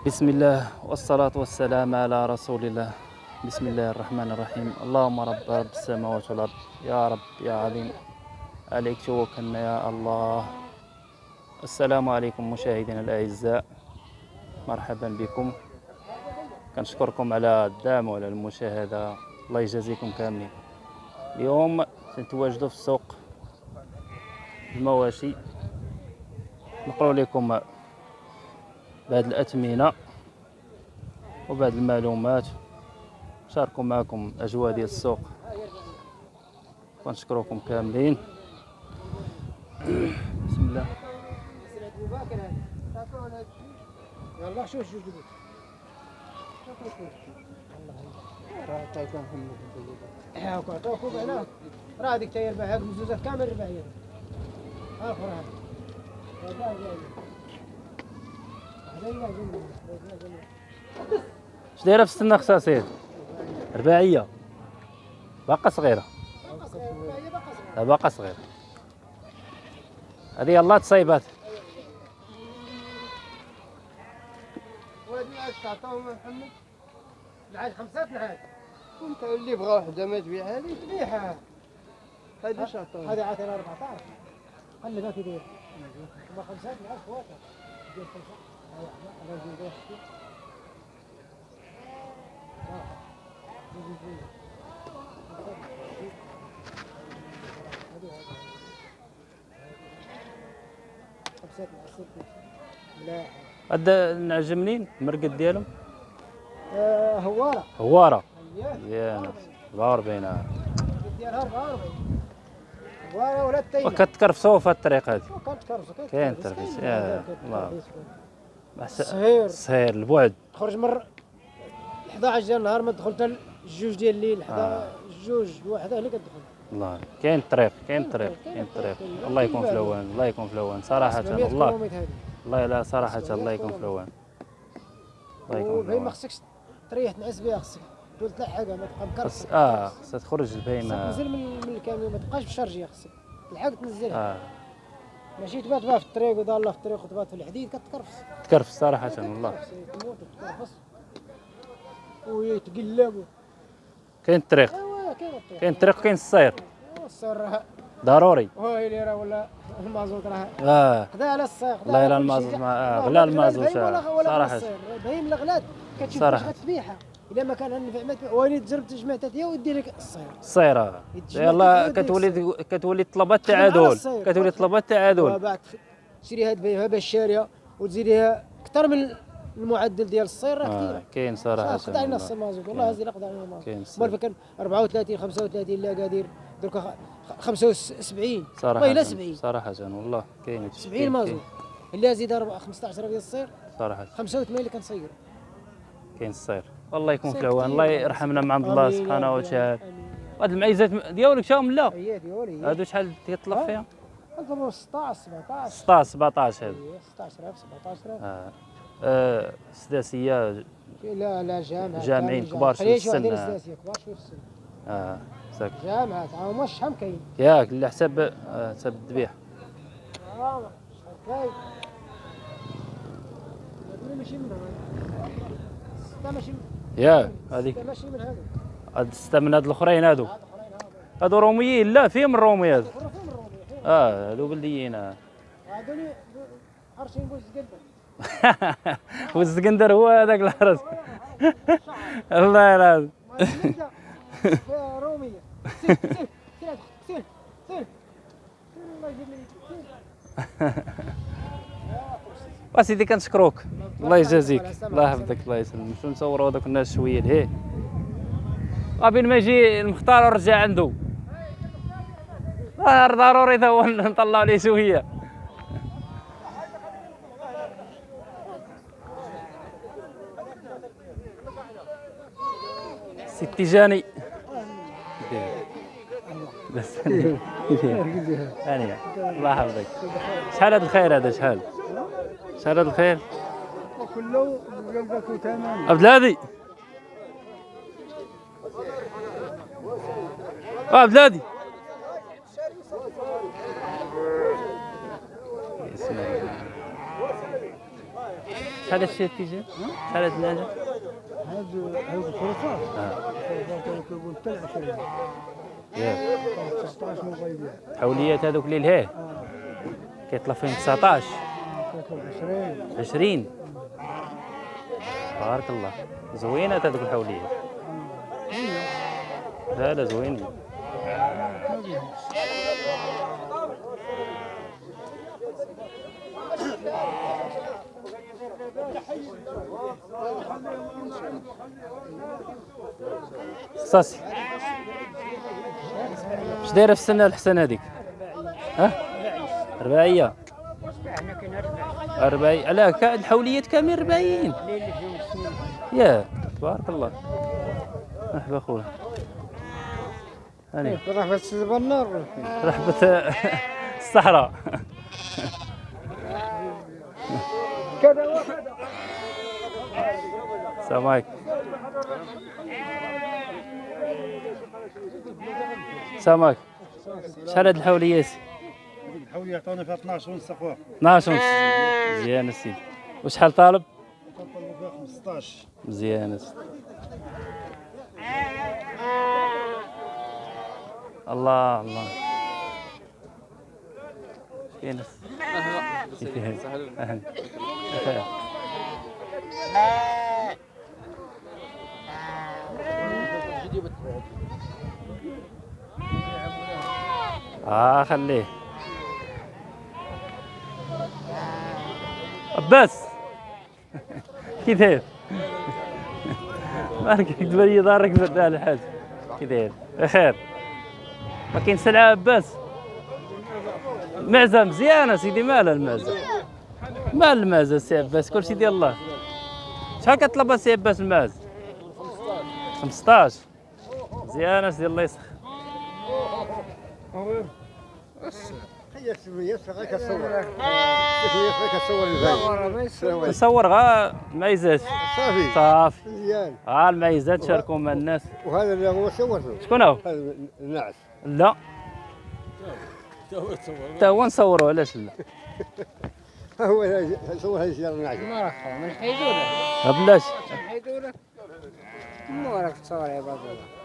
بسم الله والصلاة والسلام على رسول الله. بسم الله الرحمن الرحيم. اللهم رب رب السماوات والأرض. يا رب يا عليم. عليك توكلنا يا الله. السلام عليكم مشاهدينا الأعزاء. مرحبا بكم. كنشكركم على الدعم وعلى المشاهدة. الله يجازيكم كاملين. اليوم تنتواجدوا في السوق المواشي. نقول لكم بهذه الأثمنة وبهذه المعلومات. شاركوا معكم أجواء ديال السوق. ونشكركم كاملين. بسم الله. يلا شوف شوف راه تايكون محمد هاكو عطوكو بعنا راه هذيك هاك مزوزات كامل ربعية اخر هذا هذا اش دايرة في السنة خصاصير رباعية. باقا صغيرة. باقا صغيرة. هذه يلاه تصايبات وهذه عاد تعطوهم محمد؟ العاد خمسات العاد انت اللي بغى وحدة ما تبيعها لي تبيعها. هذه اش عطاها هذه عاطينا 14 خلي ذاك يدير ما خواتها خمسة العاد. ملاح هاد النعجه منين المرقد ديالهم؟ آه، هوارة هوارة. اييه يا ناس 44 عام ديالها 44 هوارة ولا التيمة؟ وكتكرفسوا في الطريق هذه. كاين ترفيس، يا الله. صهير السهير البعد. خرج مر 11 ديال النهار ما دخلت ل- الجوج ديال الليل حدا آه. الجوج الواحدة اللي كتدخل. الله كاين الطريق كاين الطريق كاين الطريق الله يكون في الاوان الله يكون في الاوان صراحة 700 الله الله لا صراحة الله يكون في الاوان الله يكون في الاوان خصك تريح تنعس بها خصك تقول تلحقها ما تبقى مكرفة آه خصها تخرج البهيمه تنزل من من الكاميون ما تبقاش الشرجية خصك تلحق تنزلها. آه. ماشي تبات بها في الطريق وضالة في الطريق وتبات في الحديد كتكرفس تكرف صراحة والله تموت وتكرفس. ويتقلب كاين الطريق؟ كاين الطريق. كاين السير. السر ضروري. وهي اللي راه ولا المازوت راه آه. خدا على الصير خدا والله كل المازوت غلا المازوت، آه، ولا صراحة. البهيم الغلات كتشوف صراحة. واش غتبيعها. الا ما كان النفع ما وليد تجرب تجمع تاتيا ويدير لك الصير. السير آه. يتجمع يلا كتولي كتولي طلبات السير. كتولي. طلبات التعادل وبعد تشري هاد البهيمه باش شاريه وتزيديها أكثر من المعدل ديال الصير راه آه. كثير كاين صراحة قطع علينا والله. الصير مازوت والله هزي قطع كاين الصير. مال كان 34 35 لا قادر. دركا خ- 75 صراحة والله إلا 70 صراحة والله. كاين 70 مازوت اللي زيد 4 15 ديال الصير. صراحة 85 اللي كنصير كاين الصير. والله يكون في العوان. الله يرحمنا من عند الله سبحانه وتعالى. هاد المعيزات ديالك شاهم لا؟ هي ديالي. هادو شحال تيطلق. فيها؟ نضربوا 16 17 16 17 هادو إيه، 16000 17000 آه. آه. سداسية. لا لا جامعة جامعين كامل كبار شي السن، آه ساك. جامعات عام واش شحال كاين ياك اللي حساب آه. حساب الذبيح. آه شحال كاين هادو ماشي من هذا ستة ماشي من ياك هذيك. ماشي من هاد الستة من هاد الاخرين هادو. هادو روميين لا فيهم الرومي هادو آه هادو بلديين آه. هادو حرشين بوز قدام والزقندر هو هذاك الحرس الله رومية سير سير سير. سير سير. الله يجيب لي سير. وسيدي كنشكروك الله يجازيك. الله يحفظك الله يسلمك. نمشيو نصوروا هذوك الناس شوية لهيه وبين ما يجي المختار ورجع عنده آه، ضروري تا هو نطلعوا ليه شوية. سي تيجاني. بس. الله يحفظك. شحال هذا الخير هذا؟ شحال؟ هذا الخير. وكله عبد الهادي. آه، عبد الهادي. شحال هادشي التيجان شحال هاد هذا هذا الخرفات الخرفات كيقول حتى 20 ياك 19 من غيبيع حوليات هذوك اللي لهيه كيطلع فيهم 19 كيطلب 20 20 بارك الله. زوينات هذوك الحوليات لا لا زوينين صاصي اش دايرة في السنة الحسنة هذيك؟ ها؟ رباعيه أربعين. لا كا- الحوليات كامل أربعين. الليل فيهم السنين يا تبارك الله. مرحبا خويا هاني. بس النار رحبة الصحراء. كذا السلام عليكم. عليكم. شحال هاد الحوليات؟ الحولي يعطونا فيها 12 ونص اخويا. 12 ونص. مزيان السيدي وشحال طالب؟ فيها 15 مزيان السيدي الله الله. أهلا. بخير. آه خليه. عباس كي داير مالك تبان لي ظهرك برد على الحاج. كي داير بخير. ما كاين سلعة عباس معزة مزيانة سيدي مالها المعزة. مال المعزة سي عباس كلشي ديال الله. شحال كطلب سي عباس المعز؟ 15 مزيانة سيدي الله يسخر. نصور غا المعيزات صافي. صافي. مزيان. ها المعيزات شاركوا مع الناس. وهذا اللي هو صورته. شكون هو؟ هذا النعس لا. تا هو نصوروا علاش لا؟ هو صور هذه السيارة النعس ما راك من حيدونا ها بلاش حيدونا ما راك تصور يا بابا.